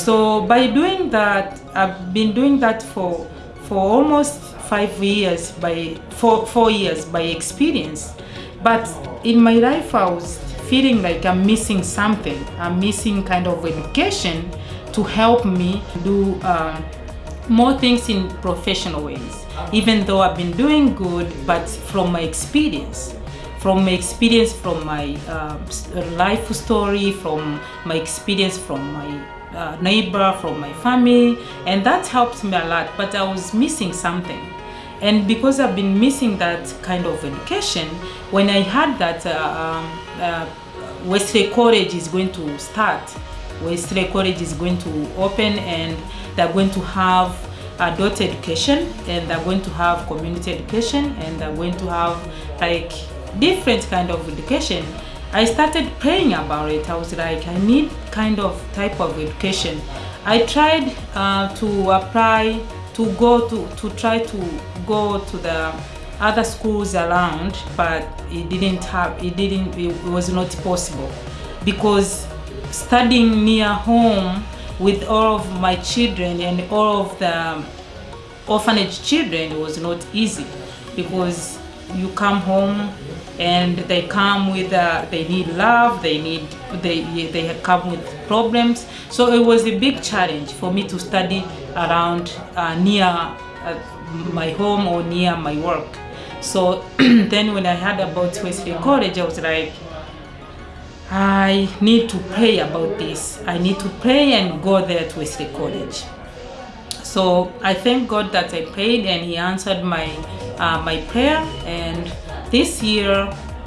So by doing that, I've been doing that for for almost five years by four four years by experience. But in my life, I was feeling like I'm missing something. I'm missing kind of education to help me do um, more things in professional ways. Even though I've been doing good, but from my experience from my experience from my uh, life story from my experience from my uh, neighbor from my family and that helped me a lot but i was missing something. And because i've been missing that kind of education when i heard that uh, um, uh, college is going to start wesley college is going to open and they're going to have adult education and they're going to have community education and they're going to have like different kind of education. I started praying about it. I was like i need kind of type of education. I tried uh, to apply to go to to try to go to the other schools around but it didn't have it didn't it was not possible. Because studying near home with all of my children and all of the orphanage children was not easy. Because you come home and they come with uh, they need love they need they they come with problems. So it was a big challenge for me to study around uh, near uh, my home or near my work. So then when i heard about wesley college i was like i need to pray about this. I need to pray and go there to wesley college. So i thank god that i prayed and he answered my uh, my prayer. And this year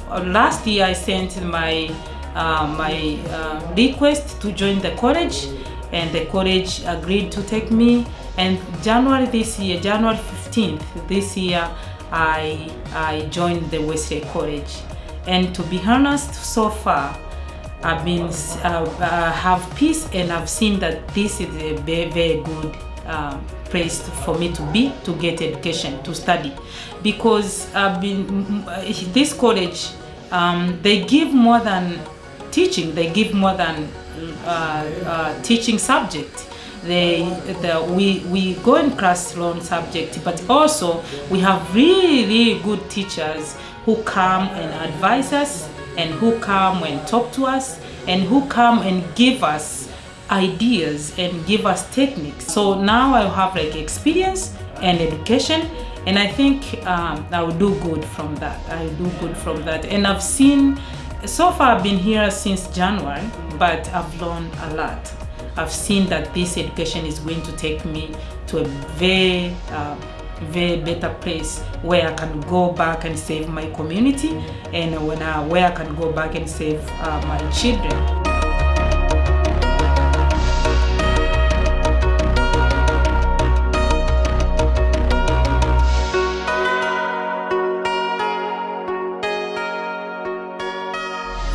uh, last year i sent my uh, my uh, request to join the college. And the college agreed to take me. And january this year january 15th this year i i joined the wesley college. And to be honest so far i've been uh, uh, have peace and i've seen that this is a very very good um, place for me to be to get education to study. Because I've been this college um, they give more than teaching. They give more than uh, uh, teaching subject. They the, we we go in class learn subject but also we have really really good teachers who come and advise us and who come and talk to us and who come and give us ideas and give us techniques. So now i have like experience and education and i think um, i will do good from that. I do good from that. And i've seen so far i've been here since january but i've learned a lot. I've seen that this education is going to take me to a very uh, very better place where I can go back and save my community and when I, where I can go back and save uh, my children.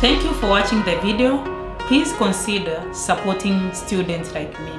Thank you for watching the video. Please consider supporting students like me.